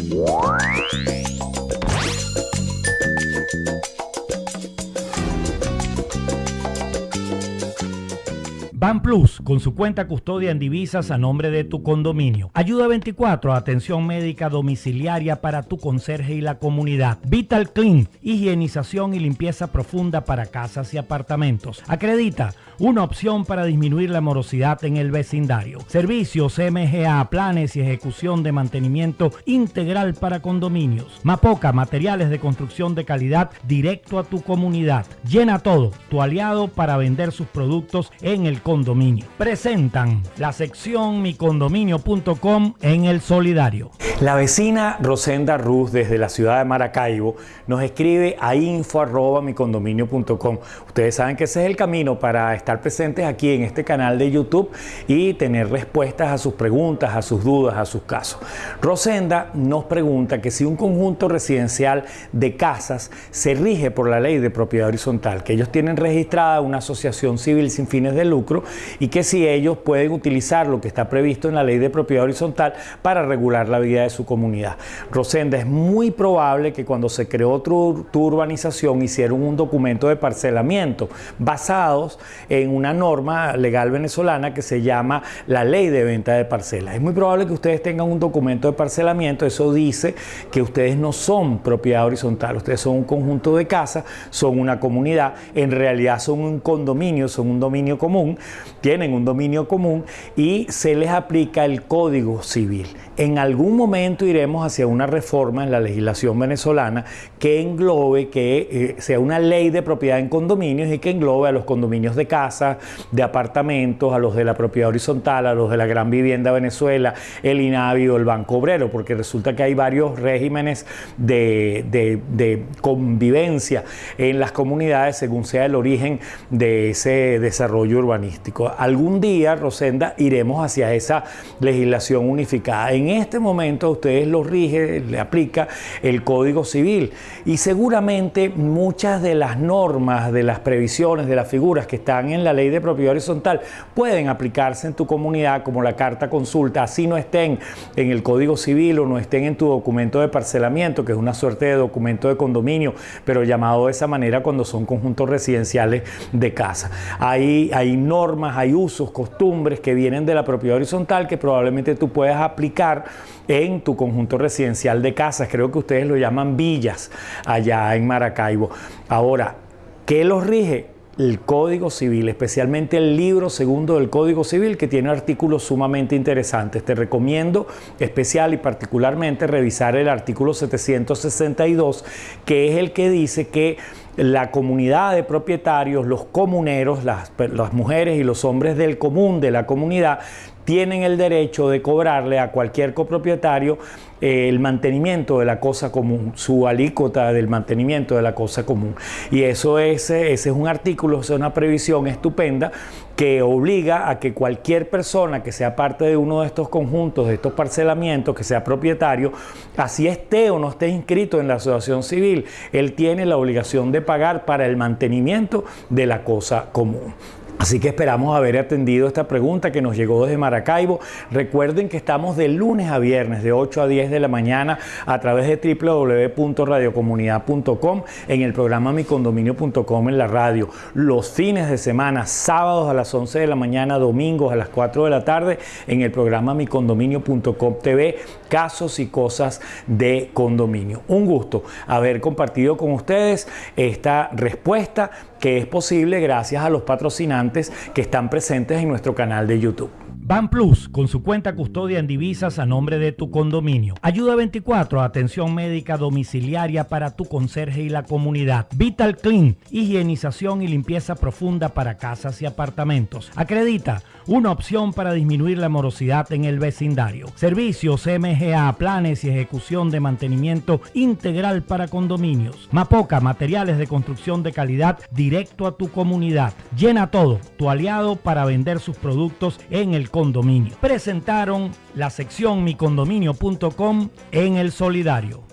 Thank you. Ban Plus, con su cuenta custodia en divisas a nombre de tu condominio. Ayuda 24, atención médica domiciliaria para tu conserje y la comunidad. Vital Clean, higienización y limpieza profunda para casas y apartamentos. Acredita, una opción para disminuir la morosidad en el vecindario. Servicios MGA, planes y ejecución de mantenimiento integral para condominios. Mapoca, materiales de construcción de calidad directo a tu comunidad. Llena todo, tu aliado para vender sus productos en el condominio. Presentan la sección micondominio.com en el solidario. La vecina Rosenda Ruz desde la ciudad de Maracaibo nos escribe a info@micondominio.com. Ustedes saben que ese es el camino para estar presentes aquí en este canal de YouTube y tener respuestas a sus preguntas, a sus dudas, a sus casos. Rosenda nos pregunta que si un conjunto residencial de casas se rige por la ley de propiedad horizontal, que ellos tienen registrada una asociación civil sin fines de lucro y que si ellos pueden utilizar lo que está previsto en la ley de propiedad horizontal para regular la vida de su comunidad. Rosenda, es muy probable que cuando se creó tu, tu urbanización hicieron un documento de parcelamiento basados en una norma legal venezolana que se llama la ley de venta de parcelas. Es muy probable que ustedes tengan un documento de parcelamiento, eso dice que ustedes no son propiedad horizontal, ustedes son un conjunto de casas, son una comunidad, en realidad son un condominio, son un dominio común tienen un dominio común y se les aplica el Código Civil. En algún momento iremos hacia una reforma en la legislación venezolana que englobe, que eh, sea una ley de propiedad en condominios y que englobe a los condominios de casa, de apartamentos, a los de la propiedad horizontal, a los de la Gran Vivienda Venezuela, el INAVI o el Banco Obrero, porque resulta que hay varios regímenes de, de convivencia en las comunidades según sea el origen de ese desarrollo urbanístico. Algún día, Rosenda, iremos hacia esa legislación unificada. En este momento a ustedes los rige, le aplica el Código Civil y seguramente muchas de las normas, de las previsiones, de las figuras que están en la ley de propiedad horizontal pueden aplicarse en tu comunidad como la carta consulta, así no estén en el Código Civil o no estén en tu documento de parcelamiento, que es una suerte de documento de condominio, pero llamado de esa manera cuando son conjuntos residenciales de casa. Hay, hay normas, hay usos, costumbres que vienen de la propiedad horizontal que probablemente tú puedas aplicar en tu conjunto residencial de casas. Creo que ustedes lo llaman villas allá en Maracaibo. Ahora, ¿qué los rige? El Código Civil, especialmente el libro segundo del Código Civil, que tiene artículos sumamente interesantes. Te recomiendo especial y particularmente revisar el artículo 762, que es el que dice que la comunidad de propietarios, los comuneros, las, mujeres y los hombres del común de la comunidad, tienen el derecho de cobrarle a cualquier copropietario eh, el mantenimiento de la cosa común, su alícuota del mantenimiento de la cosa común. Y eso es, ese es un artículo, es una previsión estupenda que obliga a que cualquier persona que sea parte de uno de estos conjuntos, de estos parcelamientos, que sea propietario, así esté o no esté inscrito en la asociación civil, él tiene la obligación de pagar para el mantenimiento de la cosa común. Así que esperamos haber atendido esta pregunta que nos llegó desde Maracaibo. Recuerden que estamos de lunes a viernes de 8 a 10 de la mañana a través de www.radiocomunidad.com en el programa micondominio.com en la radio. Los fines de semana, sábados a las 11 de la mañana, domingos a las 4 de la tarde en el programa micondominio.com TV, casos y cosas de condominio. Un gusto haber compartido con ustedes esta respuesta que es posible gracias a los patrocinantes que están presentes en nuestro canal de YouTube. Ban Plus, con su cuenta custodia en divisas a nombre de tu condominio. Ayuda 24, atención médica domiciliaria para tu conserje y la comunidad. Vital Clean, higienización y limpieza profunda para casas y apartamentos. Acredita, una opción para disminuir la morosidad en el vecindario. Servicios MGA, planes y ejecución de mantenimiento integral para condominios. Mapoca, materiales de construcción de calidad directo a tu comunidad. Llena todo, tu aliado para vender sus productos en el Presentaron la sección micondominio.com en el solidario.